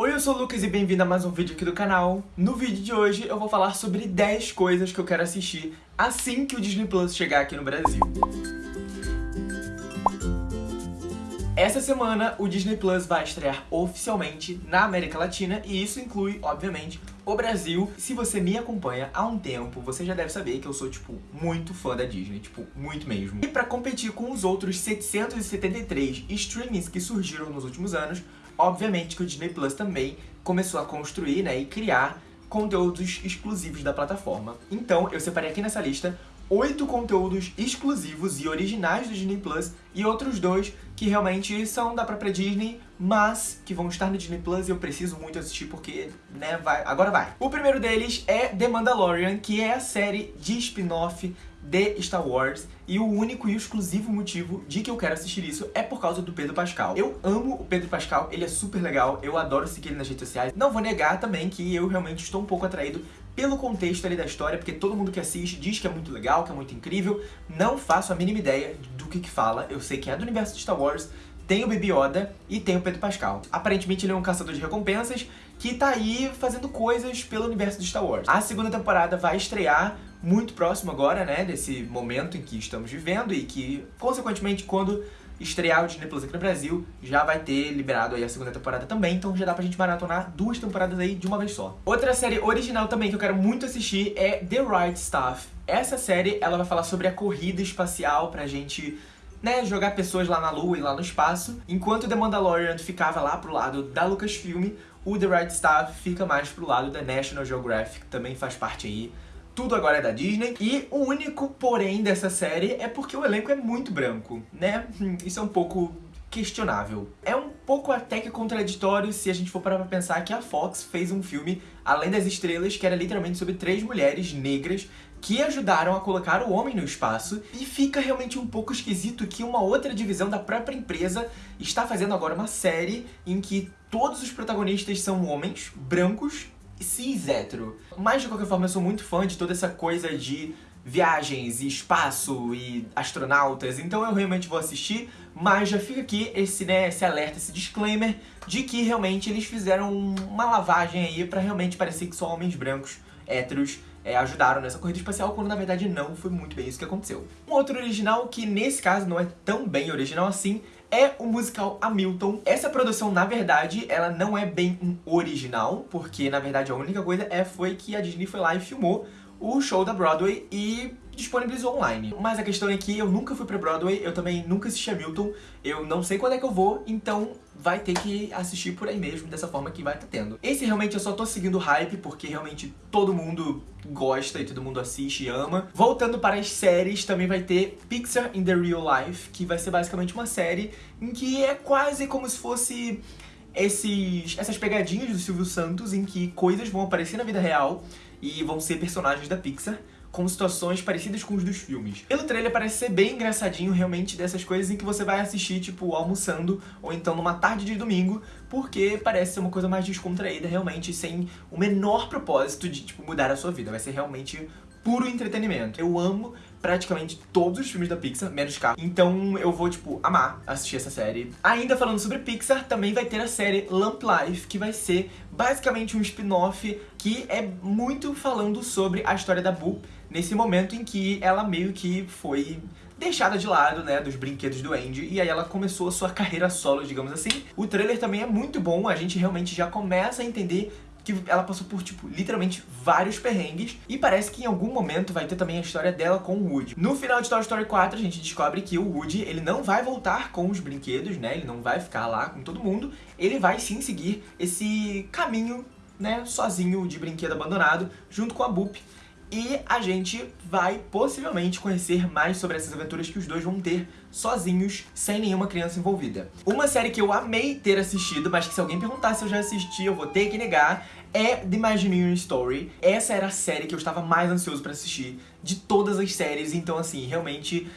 Oi, eu sou o Lucas e bem-vindo a mais um vídeo aqui do canal. No vídeo de hoje eu vou falar sobre 10 coisas que eu quero assistir assim que o Disney Plus chegar aqui no Brasil. Essa semana o Disney Plus vai estrear oficialmente na América Latina e isso inclui, obviamente, o Brasil. Se você me acompanha há um tempo, você já deve saber que eu sou, tipo, muito fã da Disney, tipo, muito mesmo. E pra competir com os outros 773 streamings que surgiram nos últimos anos, obviamente que o Disney Plus também começou a construir, né, e criar conteúdos exclusivos da plataforma. Então, eu separei aqui nessa lista oito conteúdos exclusivos e originais do Disney Plus e outros dois que realmente são da própria Disney, mas que vão estar no Disney Plus e eu preciso muito assistir porque, né, vai, agora vai. O primeiro deles é The Mandalorian, que é a série de spin-off de Star Wars e o único e exclusivo motivo de que eu quero assistir isso é por causa do Pedro Pascal. Eu amo o Pedro Pascal, ele é super legal, eu adoro seguir ele nas redes sociais. Não vou negar também que eu realmente estou um pouco atraído pelo contexto ali da história, porque todo mundo que assiste diz que é muito legal, que é muito incrível. Não faço a mínima ideia do que que fala, eu sei que é do universo de Star Wars, tem o Baby Yoda e tem o Pedro Pascal. Aparentemente ele é um caçador de recompensas que tá aí fazendo coisas pelo universo de Star Wars. A segunda temporada vai estrear muito próximo agora, né, desse momento em que estamos vivendo e que, consequentemente, quando estrear o Disney Plus aqui no Brasil, já vai ter liberado aí a segunda temporada também, então já dá pra gente maratonar duas temporadas aí de uma vez só. Outra série original também que eu quero muito assistir é The Right Stuff. Essa série, ela vai falar sobre a corrida espacial pra gente né, jogar pessoas lá na Lua e lá no espaço. Enquanto The Mandalorian ficava lá pro lado da Lucasfilm, o The Right Stuff fica mais pro lado da National Geographic, que também faz parte aí tudo agora é da Disney. E o único porém dessa série é porque o elenco é muito branco, né? Isso é um pouco questionável. É um pouco até que contraditório se a gente for parar pra pensar que a Fox fez um filme, Além das Estrelas, que era literalmente sobre três mulheres negras que ajudaram a colocar o homem no espaço, e fica realmente um pouco esquisito que uma outra divisão da própria empresa está fazendo agora uma série em que todos os protagonistas são homens, brancos, cis hétero. Mas de qualquer forma eu sou muito fã de toda essa coisa de viagens e espaço e astronautas, então eu realmente vou assistir, mas já fica aqui esse, né, esse alerta, esse disclaimer de que realmente eles fizeram uma lavagem aí pra realmente parecer que só homens brancos, héteros, é, ajudaram nessa corrida espacial, quando na verdade não foi muito bem isso que aconteceu. Um outro original, que nesse caso não é tão bem original assim, é o musical Hamilton. Essa produção, na verdade, ela não é bem um original, porque, na verdade, a única coisa é, foi que a Disney foi lá e filmou o show da Broadway e disponibilizou online. Mas a questão é que eu nunca fui pra Broadway, eu também nunca assisti Hamilton, eu não sei quando é que eu vou, então vai ter que assistir por aí mesmo, dessa forma que vai estar tá tendo. Esse realmente eu só tô seguindo o hype, porque realmente todo mundo gosta e todo mundo assiste e ama. Voltando para as séries, também vai ter Pixar in the Real Life, que vai ser basicamente uma série em que é quase como se fosse esses, essas pegadinhas do Silvio Santos, em que coisas vão aparecer na vida real e vão ser personagens da Pixar com situações parecidas com os dos filmes. Pelo trailer parece ser bem engraçadinho realmente dessas coisas em que você vai assistir, tipo, almoçando ou então numa tarde de domingo, porque parece ser uma coisa mais descontraída realmente, sem o menor propósito de, tipo, mudar a sua vida. Vai ser realmente puro entretenimento. Eu amo praticamente todos os filmes da Pixar, menos Carro. Então eu vou, tipo, amar assistir essa série. Ainda falando sobre Pixar, também vai ter a série Lamp Life, que vai ser basicamente um spin-off que é muito falando sobre a história da Boo nesse momento em que ela meio que foi deixada de lado, né, dos brinquedos do Andy, e aí ela começou a sua carreira solo, digamos assim. O trailer também é muito bom, a gente realmente já começa a entender que ela passou por, tipo, literalmente vários perrengues e parece que em algum momento vai ter também a história dela com o Woody. No final de Toy Story 4, a gente descobre que o Woody, ele não vai voltar com os brinquedos, né, ele não vai ficar lá com todo mundo, ele vai sim seguir esse caminho, né, sozinho de brinquedo abandonado, junto com a Boop, e a gente vai possivelmente conhecer mais sobre essas aventuras que os dois vão ter sozinhos, sem nenhuma criança envolvida. Uma série que eu amei ter assistido, mas que se alguém perguntar se eu já assisti, eu vou ter que negar, é The Imagineering Story. Essa era a série que eu estava mais ansioso pra assistir de todas as séries, então assim, realmente...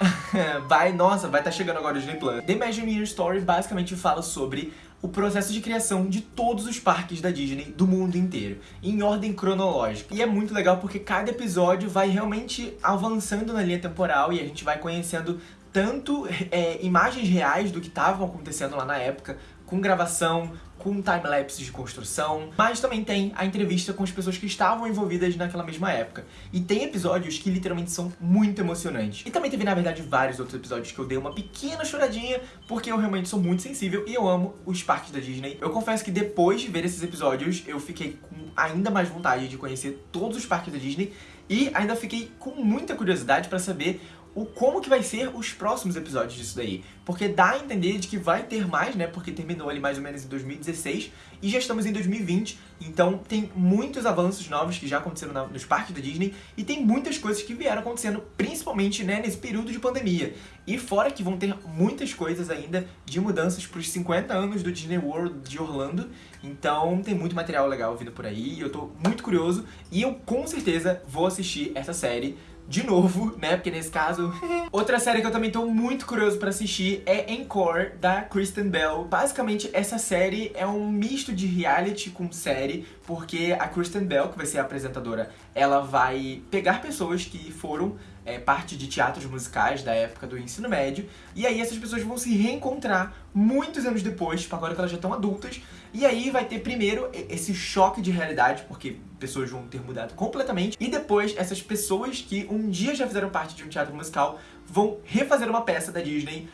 vai, nossa, vai estar tá chegando agora o Disney Plus. The Imagineering Story basicamente fala sobre o processo de criação de todos os parques da Disney do mundo inteiro, em ordem cronológica. E é muito legal porque cada episódio vai realmente avançando na linha temporal e a gente vai conhecendo tanto é, imagens reais do que estavam acontecendo lá na época, com gravação, com time-lapse de construção, mas também tem a entrevista com as pessoas que estavam envolvidas naquela mesma época. E tem episódios que literalmente são muito emocionantes. E também teve, na verdade, vários outros episódios que eu dei uma pequena choradinha, porque eu realmente sou muito sensível e eu amo os parques da Disney. Eu confesso que depois de ver esses episódios, eu fiquei com ainda mais vontade de conhecer todos os parques da Disney e ainda fiquei com muita curiosidade pra saber o como que vai ser os próximos episódios disso daí. Porque dá a entender de que vai ter mais, né? Porque terminou ali mais ou menos em 2016 e já estamos em 2020. Então tem muitos avanços novos que já aconteceram na, nos parques da Disney e tem muitas coisas que vieram acontecendo, principalmente né, nesse período de pandemia. E fora que vão ter muitas coisas ainda de mudanças para os 50 anos do Disney World de Orlando. Então tem muito material legal vindo por aí. Eu tô muito curioso e eu com certeza vou assistir essa série de novo, né? Porque nesse caso... Outra série que eu também tô muito curioso pra assistir é Encore, da Kristen Bell. Basicamente, essa série é um misto de reality com série, porque a Kristen Bell, que vai ser a apresentadora, ela vai pegar pessoas que foram é, parte de teatros musicais da época do ensino médio, e aí essas pessoas vão se reencontrar muitos anos depois, tipo, agora que elas já estão adultas, e aí vai ter primeiro esse choque de realidade, porque pessoas vão ter mudado completamente, e depois essas pessoas que um dia já fizeram parte de um teatro musical vão refazer uma peça da Disney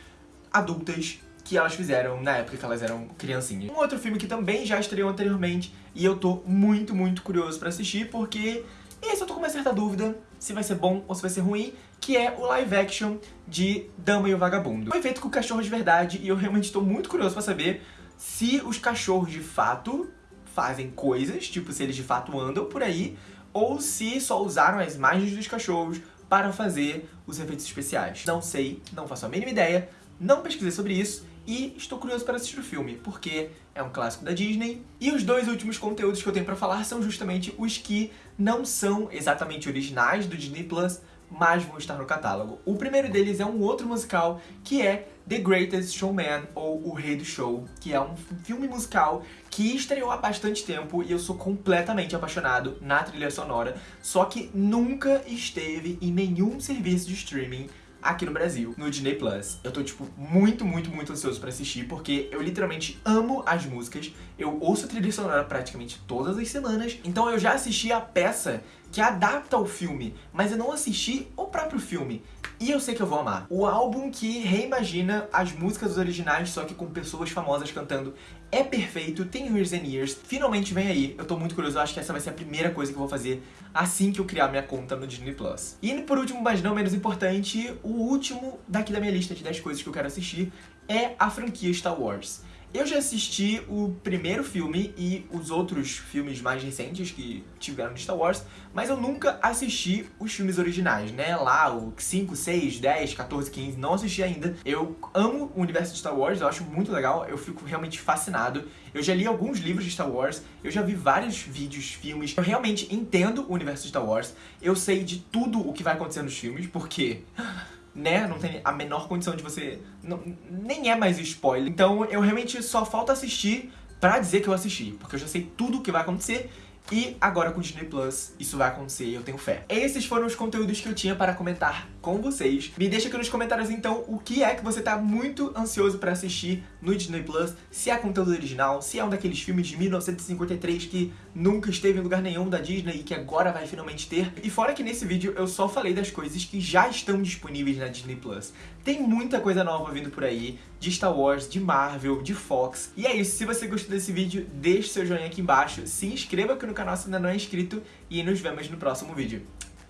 adultas que elas fizeram na época que elas eram criancinhas. Um outro filme que também já estreou anteriormente e eu tô muito, muito curioso pra assistir porque esse eu tô com uma certa dúvida se vai ser bom ou se vai ser ruim, que é o live action de Dama e o Vagabundo. Foi feito com cachorros de verdade e eu realmente estou muito curioso pra saber se os cachorros de fato fazem coisas, tipo se eles de fato andam por aí, ou se só usaram as imagens dos cachorros para fazer os efeitos especiais. Não sei, não faço a mínima ideia, não pesquisei sobre isso e estou curioso para assistir o filme, porque é um clássico da Disney. E os dois últimos conteúdos que eu tenho para falar são justamente os que não são exatamente originais do Disney Plus, mas vão estar no catálogo. O primeiro deles é um outro musical, que é The Greatest Showman, ou O Rei do Show, que é um filme musical que estreou há bastante tempo e eu sou completamente apaixonado na trilha sonora, só que nunca esteve em nenhum serviço de streaming aqui no Brasil, no Disney Plus. Eu tô, tipo, muito, muito, muito ansioso pra assistir, porque eu literalmente amo as músicas, eu ouço a trilha sonora praticamente todas as semanas, então eu já assisti a peça que adapta o filme, mas eu não assisti o próprio filme. E eu sei que eu vou amar. O álbum que reimagina as músicas originais, só que com pessoas famosas cantando, é perfeito, tem Years and Years, finalmente vem aí. Eu tô muito curioso, eu acho que essa vai ser a primeira coisa que eu vou fazer assim que eu criar minha conta no Disney+. Plus. E por último, mas não menos importante, o último daqui da minha lista de 10 coisas que eu quero assistir é a franquia Star Wars. Eu já assisti o primeiro filme e os outros filmes mais recentes que tiveram de Star Wars, mas eu nunca assisti os filmes originais, né? Lá, o 5, 6, 10, 14, 15, não assisti ainda. Eu amo o universo de Star Wars, eu acho muito legal, eu fico realmente fascinado. Eu já li alguns livros de Star Wars, eu já vi vários vídeos, filmes. Eu realmente entendo o universo de Star Wars, eu sei de tudo o que vai acontecer nos filmes, porque né? Não tem a menor condição de você... Não, nem é mais spoiler. Então eu realmente só falta assistir pra dizer que eu assisti. Porque eu já sei tudo o que vai acontecer e agora com o Disney Plus isso vai acontecer e eu tenho fé. Esses foram os conteúdos que eu tinha para comentar com vocês. Me deixa aqui nos comentários então o que é que você tá muito ansioso para assistir no Disney Plus, se é conteúdo original, se é um daqueles filmes de 1953 que nunca esteve em lugar nenhum da Disney e que agora vai finalmente ter. E fora que nesse vídeo eu só falei das coisas que já estão disponíveis na Disney Plus. Tem muita coisa nova vindo por aí, de Star Wars, de Marvel, de Fox. E é isso, se você gostou desse vídeo, deixe seu joinha aqui embaixo, se inscreva aqui no canal se ainda não é inscrito e nos vemos no próximo vídeo.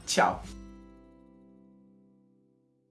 Tchau!